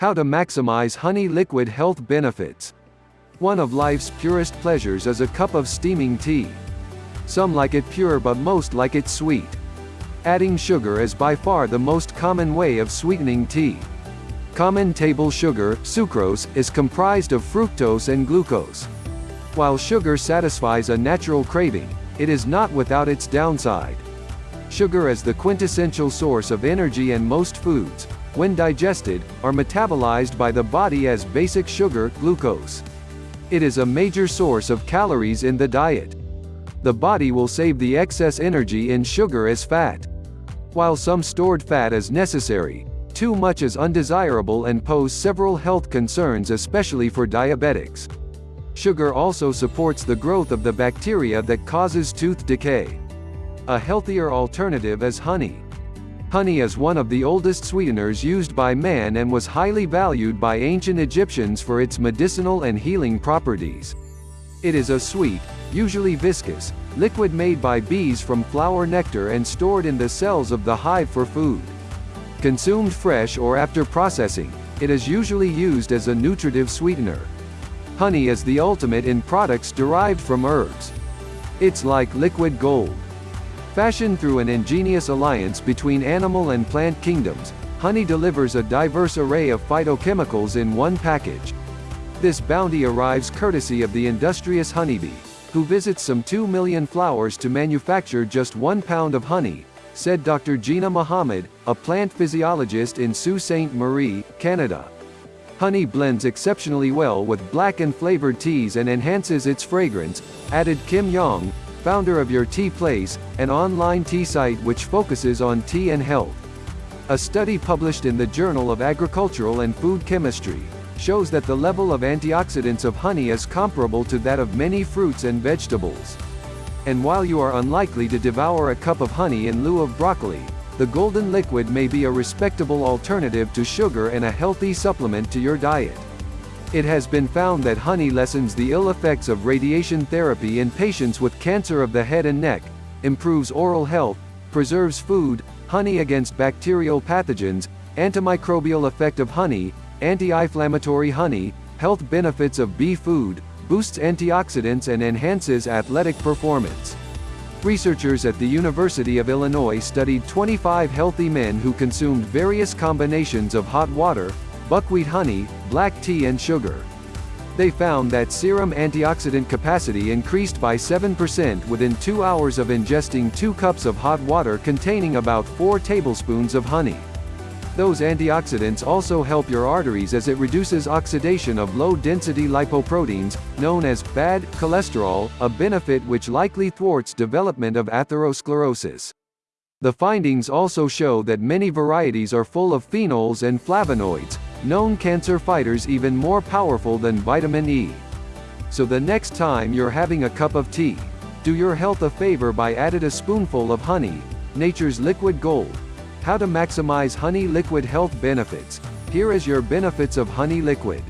How to maximize honey liquid health benefits. One of life's purest pleasures is a cup of steaming tea. Some like it pure but most like it sweet. Adding sugar is by far the most common way of sweetening tea. Common table sugar, sucrose, is comprised of fructose and glucose. While sugar satisfies a natural craving, it is not without its downside. Sugar is the quintessential source of energy and most foods, when digested, are metabolized by the body as basic sugar, glucose. It is a major source of calories in the diet. The body will save the excess energy in sugar as fat. While some stored fat is necessary, too much is undesirable and pose several health concerns especially for diabetics. Sugar also supports the growth of the bacteria that causes tooth decay. A healthier alternative is honey. Honey is one of the oldest sweeteners used by man and was highly valued by ancient Egyptians for its medicinal and healing properties. It is a sweet, usually viscous, liquid made by bees from flower nectar and stored in the cells of the hive for food. Consumed fresh or after processing, it is usually used as a nutritive sweetener. Honey is the ultimate in products derived from herbs. It's like liquid gold. Fashioned through an ingenious alliance between animal and plant kingdoms, honey delivers a diverse array of phytochemicals in one package. This bounty arrives courtesy of the industrious honeybee, who visits some 2 million flowers to manufacture just one pound of honey, said Dr. Gina Mohammed, a plant physiologist in Sault Ste. Marie, Canada. Honey blends exceptionally well with black and flavored teas and enhances its fragrance, added Kim Yong, founder of Your Tea Place, an online tea site which focuses on tea and health. A study published in the Journal of Agricultural and Food Chemistry shows that the level of antioxidants of honey is comparable to that of many fruits and vegetables. And while you are unlikely to devour a cup of honey in lieu of broccoli, the golden liquid may be a respectable alternative to sugar and a healthy supplement to your diet. It has been found that honey lessens the ill effects of radiation therapy in patients with cancer of the head and neck, improves oral health, preserves food, honey against bacterial pathogens, antimicrobial effect of honey, anti-inflammatory honey, health benefits of bee food, boosts antioxidants and enhances athletic performance. Researchers at the University of Illinois studied 25 healthy men who consumed various combinations of hot water, buckwheat honey, black tea and sugar. They found that serum antioxidant capacity increased by 7% within 2 hours of ingesting 2 cups of hot water containing about 4 tablespoons of honey. Those antioxidants also help your arteries as it reduces oxidation of low-density lipoproteins, known as bad cholesterol, a benefit which likely thwarts development of atherosclerosis. The findings also show that many varieties are full of phenols and flavonoids, known cancer fighters even more powerful than vitamin E. So the next time you're having a cup of tea, do your health a favor by added a spoonful of honey, nature's liquid gold. How to maximize honey liquid health benefits. Here is your benefits of honey liquid.